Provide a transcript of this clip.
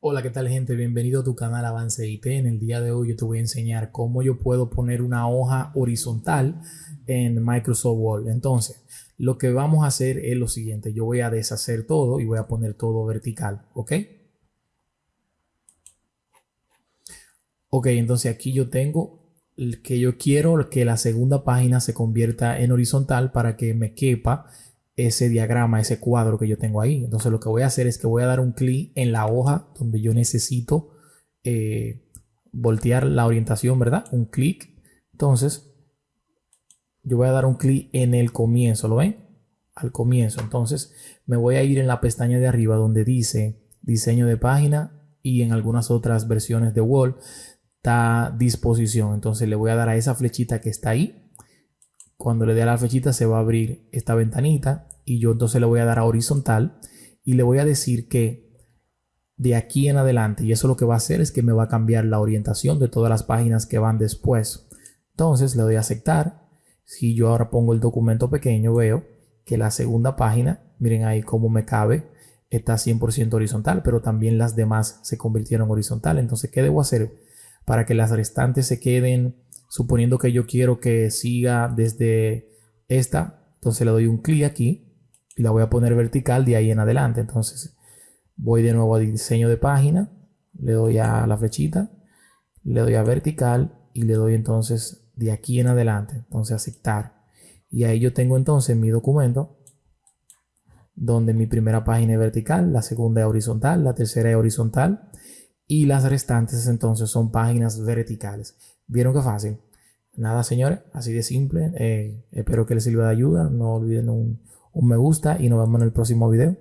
Hola, ¿qué tal gente? Bienvenido a tu canal Avance IT. En el día de hoy yo te voy a enseñar cómo yo puedo poner una hoja horizontal en Microsoft Word. Entonces, lo que vamos a hacer es lo siguiente. Yo voy a deshacer todo y voy a poner todo vertical, ¿ok? Ok, entonces aquí yo tengo que yo quiero que la segunda página se convierta en horizontal para que me quepa ese diagrama, ese cuadro que yo tengo ahí. Entonces lo que voy a hacer es que voy a dar un clic en la hoja donde yo necesito eh, voltear la orientación, ¿verdad? Un clic. Entonces yo voy a dar un clic en el comienzo, ¿lo ven? Al comienzo. Entonces me voy a ir en la pestaña de arriba donde dice diseño de página y en algunas otras versiones de Word está disposición. Entonces le voy a dar a esa flechita que está ahí cuando le dé a la flechita se va a abrir esta ventanita y yo entonces le voy a dar a horizontal y le voy a decir que de aquí en adelante y eso lo que va a hacer es que me va a cambiar la orientación de todas las páginas que van después. Entonces le doy a aceptar. Si yo ahora pongo el documento pequeño veo que la segunda página, miren ahí cómo me cabe, está 100% horizontal, pero también las demás se convirtieron horizontal. Entonces, ¿qué debo hacer para que las restantes se queden suponiendo que yo quiero que siga desde esta, entonces le doy un clic aquí y la voy a poner vertical de ahí en adelante. Entonces voy de nuevo a diseño de página, le doy a la flechita, le doy a vertical y le doy entonces de aquí en adelante, entonces aceptar. Y ahí yo tengo entonces mi documento donde mi primera página es vertical, la segunda es horizontal, la tercera es horizontal y las restantes entonces son páginas verticales. ¿Vieron qué fácil? Nada, señores, así de simple. Eh, espero que les sirva de ayuda. No olviden un, un me gusta y nos vemos en el próximo video.